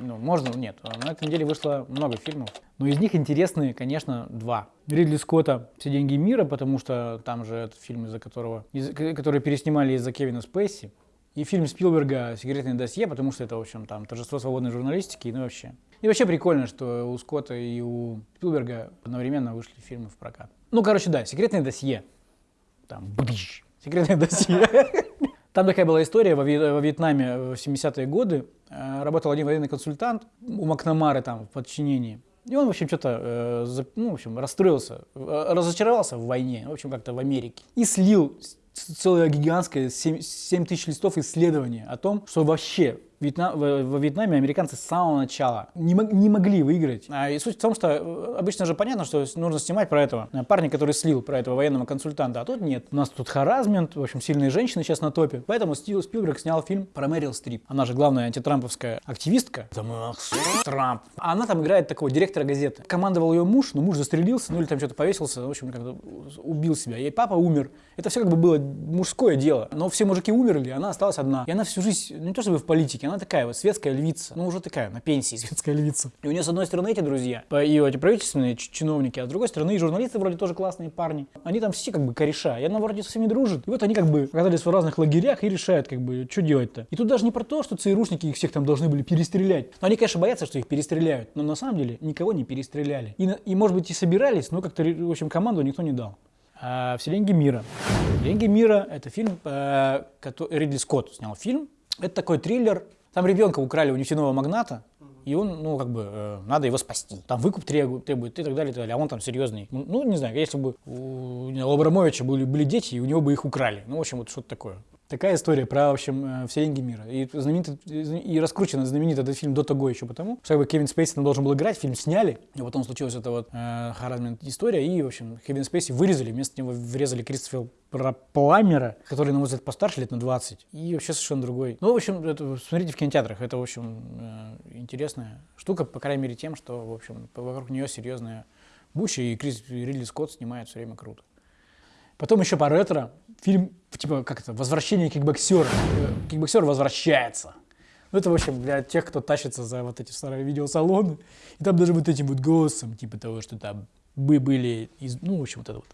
Ну, можно, нет. На этой неделе вышло много фильмов. Но из них интересные, конечно, два. Ридли Скотта «Все деньги мира», потому что там же этот фильм, из-за которого, из, который переснимали из-за Кевина Спейси. И фильм Спилберга «Секретное досье», потому что это, в общем, там торжество свободной журналистики, ну вообще. И вообще прикольно, что у Скотта и у Спилберга одновременно вышли фильмы в прокат. Ну, короче, да, «Секретное досье». Там, бдыщ, «Секретное досье». Там такая была история во, Вьетнаме в 70-е годы. Э, работал один военный консультант у Макнамары там в подчинении. И он, в общем, что-то, э, ну, в общем, расстроился, э, разочаровался в войне, в общем, как-то в Америке. И слил целое гигантское 7, 7 тысяч листов исследования о том, что вообще Вьетнам, во Вьетнаме американцы с самого начала не, не могли выиграть. А, и суть в том, что э, обычно же понятно, что нужно снимать про этого э, парня, который слил про этого военного консультанта, а тут нет. У нас тут харазмент, в общем, сильные женщины сейчас на топе. Поэтому Стив Спилберг снял фильм про Мэрил Стрип. Она же главная антитрамповская активистка. Трамп. А она там играет такого директора газеты. Командовал ее муж, но муж застрелился, ну или там что-то повесился, в общем, как-то убил себя. Ей папа умер. Это все как бы было мужское дело. Но все мужики умерли, она осталась одна. И она всю жизнь, не то чтобы в политике, она такая вот светская львица, ну уже такая, на пенсии светская львица. И у нее с одной стороны эти друзья, и эти правительственные чиновники, а с другой стороны и журналисты вроде тоже классные парни. Они там все как бы кореша, и она вроде со всеми дружит. И вот они как бы оказались в разных лагерях и решают как бы, что делать-то. И тут даже не про то, что ЦРУшники их всех там должны были перестрелять. Но они, конечно, боятся, что их перестреляют, но на самом деле никого не перестреляли. И, и может быть и собирались, но как-то, в общем, команду никто не дал. А, «Все деньги мира». «Деньги мира» — это фильм, э, который Ридли Скотт снял фильм. Это такой триллер там ребенка украли у нефтяного магната, и он, ну, как бы, э, надо его спасти. Там выкуп требует, требует и так далее, и так далее. А он там серьезный. Ну, не знаю, если бы у, у Абрамовича были, были дети, и у него бы их украли. Ну, в общем, вот что-то такое. Такая история про, в общем, э, все деньги мира. И, знаменитый, и раскручен знаменитый этот фильм до того еще потому, что как бы, Кевин Спейси там должен был играть, фильм сняли, и потом случилась эта вот э, харазмент история, и, в общем, Кевин Спейси вырезали, вместо него врезали Кристофер Пламера, который, на мой взгляд, постарше лет на 20, и вообще совершенно другой. Ну, в общем, это, смотрите в кинотеатрах, это, в общем, э, интересная штука, по крайней мере, тем, что, в общем, вокруг нее серьезная буча, и Крис Ридли Скотт снимает все время круто. Потом еще по ретро фильм, типа, как это, «Возвращение кикбоксера». Кикбоксер возвращается. Ну, это, в общем, для тех, кто тащится за вот эти старые видеосалоны. И там даже вот этим вот голосом, типа того, что там мы были, из, ну, в общем, вот это вот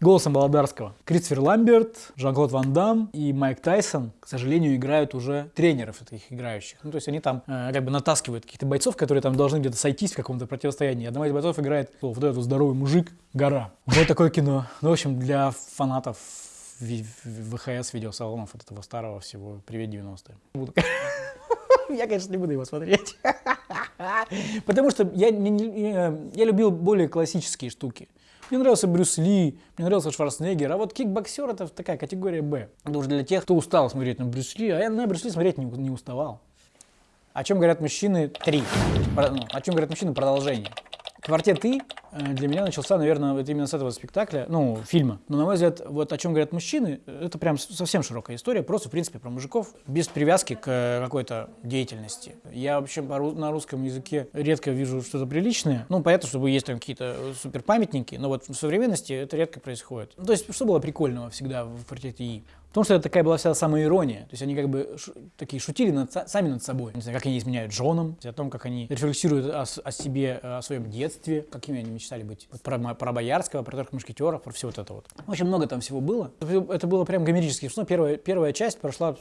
голосом Володарского. Кристофер Ламберт, Жан-Клод Ван Дам и Майк Тайсон, к сожалению, играют уже тренеров этих играющих. Ну, то есть они там э, как бы натаскивают каких-то бойцов, которые там должны где-то сойтись в каком-то противостоянии. Одного из бойцов играет о, вот этот здоровый мужик, гора. Вот такое кино. Ну, в общем, для фанатов ВХС видеосалонов от этого старого всего «Привет, 90-е». Я, конечно, не буду его смотреть. Потому что я, не, не, я любил более классические штуки. Мне нравился Брюс Ли, мне нравился Шварценеггер, а вот кикбоксер это такая категория Б. Это уже для тех, кто устал смотреть на Брюс Ли, а я на Брюс Ли смотреть не, не уставал. О чем говорят мужчины? Три. Ну, о чем говорят мужчины? Продолжение. Квартет И для меня начался, наверное, вот именно с этого спектакля, ну, фильма. Но, на мой взгляд, вот о чем говорят мужчины, это прям совсем широкая история, просто, в принципе, про мужиков, без привязки к э, какой-то деятельности. Я вообще на русском языке редко вижу что-то приличное. Ну, понятно, что есть там какие-то супер памятники, но вот в современности это редко происходит. То есть, что было прикольного всегда в квартете И? Потому что это такая была вся самая ирония. То есть они как бы такие шутили над, сами над собой. Не знаю, как они изменяют женам, о том, как они рефлексируют о, о себе, о своем детстве, какими они мечтали быть. Про, про Боярского, про трех мушкетеров, про все вот это вот. Очень много там всего было. Это было прям гомерически. Что первая, первая часть прошла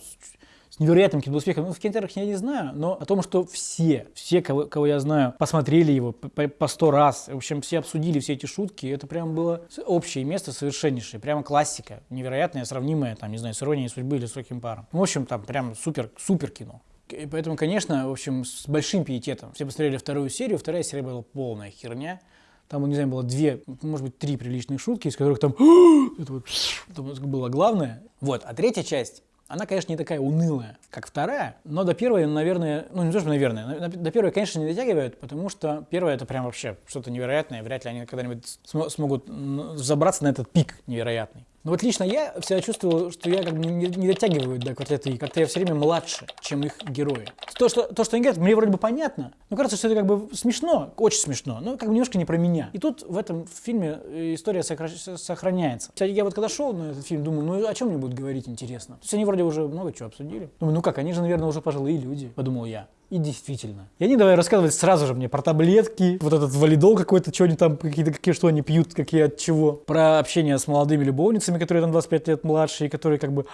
с невероятным каким-то успехом. Ну, в кинотеатрах я не знаю, но о том, что все, все, кого, кого я знаю, посмотрели его по сто раз, в общем, все обсудили все эти шутки, это прям было общее место совершеннейшее, прямо классика, невероятная, сравнимая, там, не знаю, с «Иронией судьбы» или с «Легким паром». В общем, там прям супер, супер кино. И поэтому, конечно, в общем, с большим пиететом. Все посмотрели вторую серию, вторая серия была полная херня. Там, не знаю, было две, может быть, три приличные шутки, из которых там это вот это было главное. Вот, а третья часть она, конечно, не такая унылая, как вторая, но до первой, наверное, ну не то, что наверное, до первой, конечно, не дотягивают, потому что первая это прям вообще что-то невероятное, вряд ли они когда-нибудь см смогут забраться на этот пик невероятный. Но вот лично я всегда чувствовал, что я как бы не, не дотягиваю до квартета И, как-то я все время младше, чем их герои. То, что, то, что они говорят, мне вроде бы понятно, но кажется, что это как бы смешно, очень смешно, но как бы немножко не про меня. И тут в этом фильме э, история сохраняется. Кстати, я вот когда шел на этот фильм, думаю, ну о чем мне будут говорить интересно? То есть они вроде уже много чего обсудили. Думаю, ну как, они же, наверное, уже пожилые люди, подумал я. И действительно. И они давай рассказывать сразу же мне про таблетки, вот этот валидол какой-то, что они там, какие-то, какие, что они пьют, какие от чего. Про общение с молодыми любовницами, которые там 25 лет младше, и которые как бы,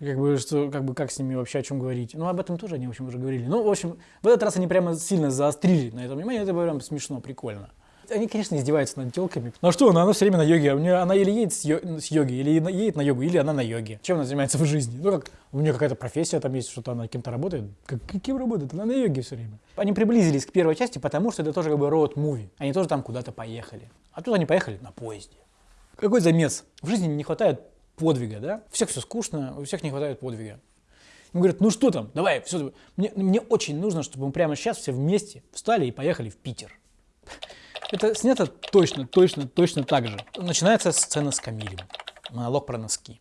как бы, что, как бы, как с ними вообще о чем говорить. Ну, об этом тоже они, в общем, уже говорили. Ну, в общем, в этот раз они прямо сильно заострили на этом внимание, это прям смешно, прикольно. Они, конечно, издеваются над телками. Ну а что, она, она все время на йоге. У нее, она или едет с, йо, с йоги, или едет на йогу, или она на йоге. Чем она занимается в жизни? Ну как, у нее какая-то профессия там есть, что-то она кем-то работает. Как, кем работает? Она на йоге все время. Они приблизились к первой части, потому что это тоже как бы роуд-муви. Они тоже там куда-то поехали. А тут они поехали на поезде. Какой замес? В жизни не хватает подвига, да? У всех все скучно, у всех не хватает подвига. Ему говорят, ну что там, давай, все, мне, мне очень нужно, чтобы мы прямо сейчас все вместе встали и поехали в Питер. Это снято точно, точно, точно так же. Начинается сцена с Камилем, монолог про носки.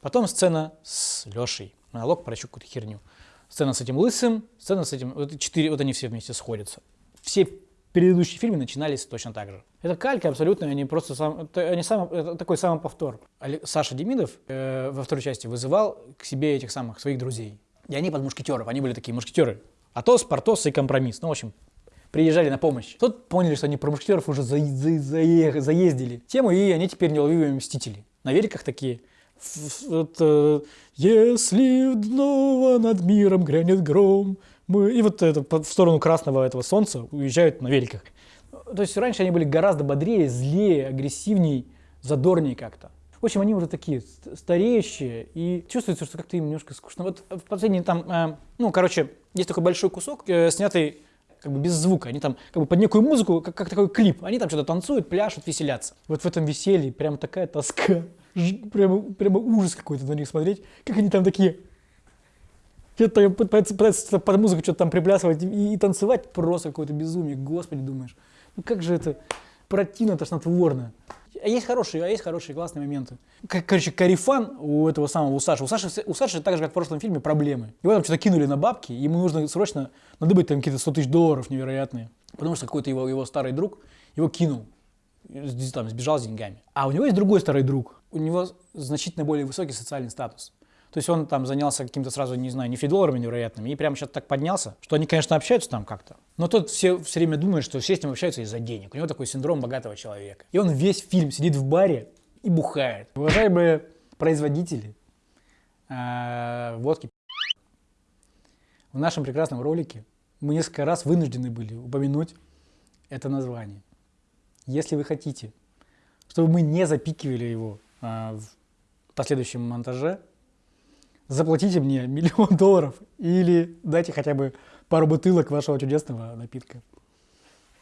Потом сцена с Лешей, монолог про еще какую-то херню. Сцена с этим лысым, сцена с этим... Вот, четыре, вот они все вместе сходятся. Все предыдущие фильмы начинались точно так же. Это калька абсолютно, они просто сам, это, они сам, это такой самоповтор. Саша Демидов э, во второй части вызывал к себе этих самых своих друзей. И они под мушкетеров, они были такие мушкетеры. Атос, Портос и Компромисс. Ну, в общем, приезжали на помощь. Тут поняли, что они про мушкетеров уже за, за, за, заездили тему, и они теперь неуловимые мстители. На великах такие. Вот, э, Если вновь над миром грянет гром, мы... И вот это, в сторону красного этого солнца уезжают на великах. То есть раньше они были гораздо бодрее, злее, агрессивнее, задорнее как-то. В общем, они уже такие стареющие, и чувствуется, что как-то им немножко скучно. Вот в последний там, э, ну, короче, есть такой большой кусок, э, снятый как бы без звука. Они там как бы под некую музыку, как, как такой клип. Они там что-то танцуют, пляшут, веселятся. Вот в этом веселье прям такая тоска. Прямо, прямо ужас какой-то на них смотреть. Как они там такие... Что-то пытаются, под музыку что-то там приплясывать и, и танцевать. Просто какое-то безумие. Господи, думаешь. Ну как же это противно, тошнотворно. А есть хорошие, а есть хорошие классные моменты. Короче, карифан у этого самого, у Саши. У Саши, у Саши так же, как в прошлом фильме, проблемы. Его там что-то кинули на бабки, ему нужно срочно надыбать там какие-то 100 тысяч долларов невероятные. Потому что какой-то его, его старый друг его кинул, там, сбежал с деньгами. А у него есть другой старый друг. У него значительно более высокий социальный статус. То есть он там занялся каким-то сразу, не знаю, нефтедолларами невероятными, и прямо сейчас так поднялся, что они, конечно, общаются там как-то. Но тот все, все время думает, что все с ним общаются из-за денег. У него такой синдром богатого человека. И он весь фильм сидит в баре и бухает. Уважаемые производители э, водки, в нашем прекрасном ролике мы несколько раз вынуждены были упомянуть это название. Если вы хотите, чтобы мы не запикивали его э, в последующем монтаже, заплатите мне миллион долларов или дайте хотя бы пару бутылок вашего чудесного напитка.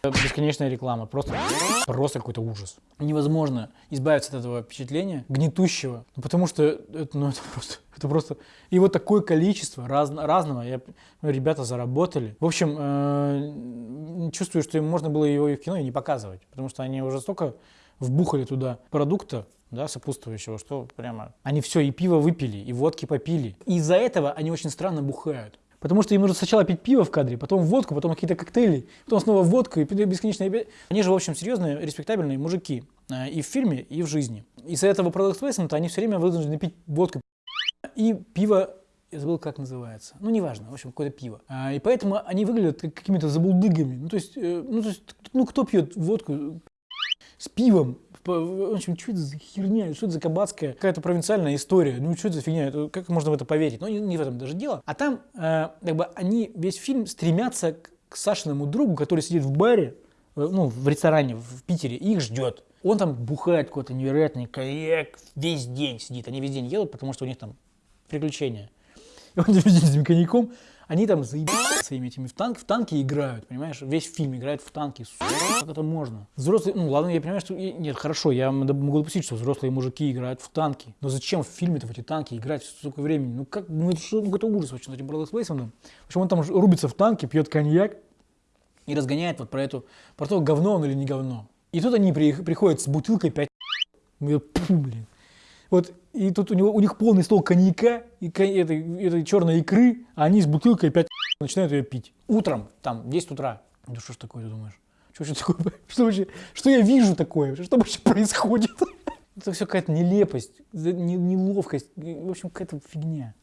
Бесконечная реклама, просто, просто какой-то ужас. Невозможно избавиться от этого впечатления гнетущего, ну, потому что это, ну, это просто, это просто... И вот такое количество раз, разного, я, ну, ребята заработали. В общем, э, чувствую, что им можно было его и в кино и не показывать, потому что они уже столько вбухали туда продукта, да, сопутствующего, что прямо они все и пиво выпили, и водки попили. Из-за этого они очень странно бухают. Потому что им нужно сначала пить пиво в кадре, потом водку, потом какие-то коктейли, потом снова водку и бесконечно. Они же, в общем, серьезные, респектабельные мужики э, и в фильме, и в жизни. Из-за этого продукт плейсмента они все время вынуждены пить водку и пиво я забыл, как называется. Ну, неважно, в общем, какое-то пиво. А, и поэтому они выглядят как какими-то забулдыгами. Ну, то есть, э, ну, то есть, ну, кто пьет водку с пивом в общем, что это за херня, что это за кабацкая какая-то провинциальная история, ну что это за фигня, как можно в это поверить? Ну не, не в этом даже дело. А там э, как бы они весь фильм стремятся к, к Сашиному другу, который сидит в баре, э, ну в ресторане в Питере и их ждет. Он там бухает какой-то невероятный коньяк, весь день сидит, они весь день едут, потому что у них там приключения. И он день с этим коньяком они там заебались своими этими в, танк, в танки играют, понимаешь? Весь фильм играет в танки. Как это можно? Взрослые, ну ладно, я понимаю, что... Нет, хорошо, я могу допустить, что взрослые мужики играют в танки. Но зачем в фильме-то в эти танки играть столько времени? Ну как, ну это что, ну это ужас вообще с этим Бродос Плейсоном. В общем, он там рубится в танке, пьет коньяк и разгоняет вот про эту, про то, говно он или не говно. И тут они при, приходят с бутылкой 5 Фу, блин. Вот, и тут у, него, у них полный стол коньяка и этой, этой черной икры, а они с бутылкой опять начинают ее пить. Утром, там, в 10 утра. Да что ж такое, ты думаешь? Что, что, такое? Что, вообще, что я вижу такое? Что вообще происходит? Это все какая-то нелепость, неловкость, в общем, какая-то фигня.